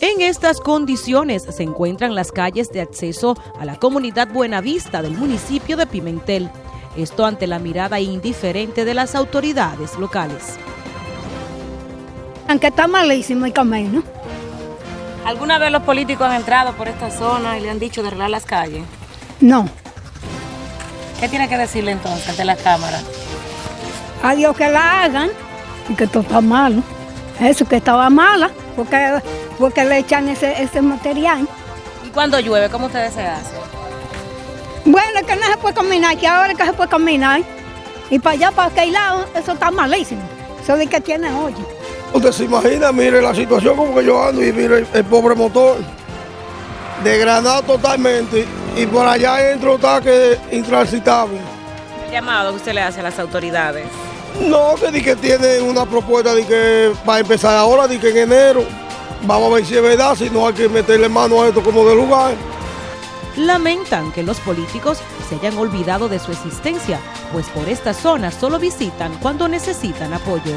En estas condiciones se encuentran las calles de acceso a la comunidad Buenavista del municipio de Pimentel. Esto ante la mirada indiferente de las autoridades locales. Aunque está malísimo el camino. ¿Alguna vez los políticos han entrado por esta zona y le han dicho de arreglar las calles? No. ¿Qué tiene que decirle entonces ante la cámara? A Dios que la hagan y que todo está malo. Eso que estaba mala, porque, porque le echan ese, ese material. ¿Y cuando llueve, cómo ustedes se hacen? Bueno, es que no se puede caminar, que ahora es que se puede caminar. Y para allá, para aquel lado, eso está malísimo. Eso de que tiene hoy. Usted se imagina, mire la situación como que yo ando y mire el, el pobre motor. Degradado totalmente y por allá entro está que intransitable. El llamado que usted le hace a las autoridades. No, que di que tiene una propuesta de que va a empezar ahora, de que en enero vamos a ver si es verdad, si no hay que meterle mano a esto como de lugar. Lamentan que los políticos se hayan olvidado de su existencia, pues por esta zona solo visitan cuando necesitan apoyo.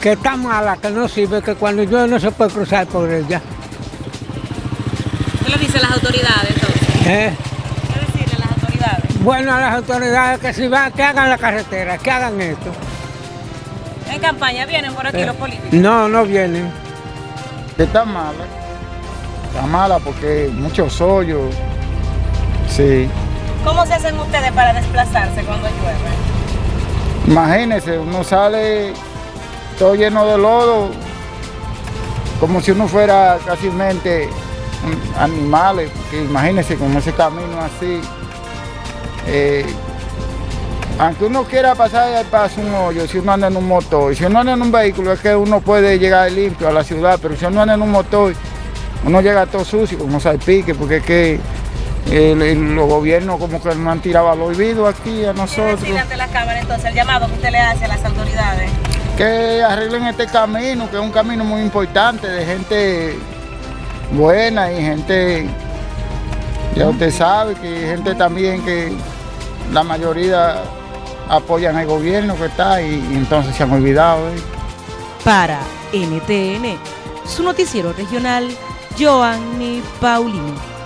Que está mala, que no sirve, que cuando llueve no se puede cruzar por ella. ¿Qué le dicen las autoridades entonces? ¿Eh? ¿Qué decirle las autoridades? Bueno, a las autoridades que si van, que hagan la carretera, que hagan esto. En campaña vienen por aquí Eh, los políticos. No, no vienen. Está mala. Está mala porque muchos hoyos. Sí. ¿Cómo se hacen ustedes para desplazarse cuando llueve? Imagínese, uno sale todo lleno de lodo, como si uno fuera casi animales, porque imagínese como ese camino así. eh, aunque uno quiera pasar al paso un hoyo, si uno anda en un motor, si uno anda en un vehículo es que uno puede llegar limpio a la ciudad, pero si uno anda en un motor, uno llega todo sucio, como salpique, porque es que el- el- los gobiernos como que nos han tirado al olvido aquí a ¿Qué nosotros. decirle ante la cámara entonces el llamado que usted le hace a las autoridades? que arreglen este camino, que es un camino muy importante de gente buena y gente, ya usted sabe, que gente también que la mayoría apoyan al gobierno que está y, entonces se han olvidado. ¿eh? Para NTN, su noticiero regional, Joanny Paulino.